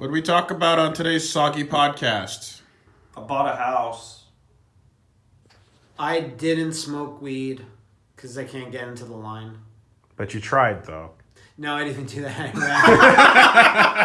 What do we talk about on today's soggy podcast? I bought a house. I didn't smoke weed because I can't get into the line. But you tried though. No, I didn't do that.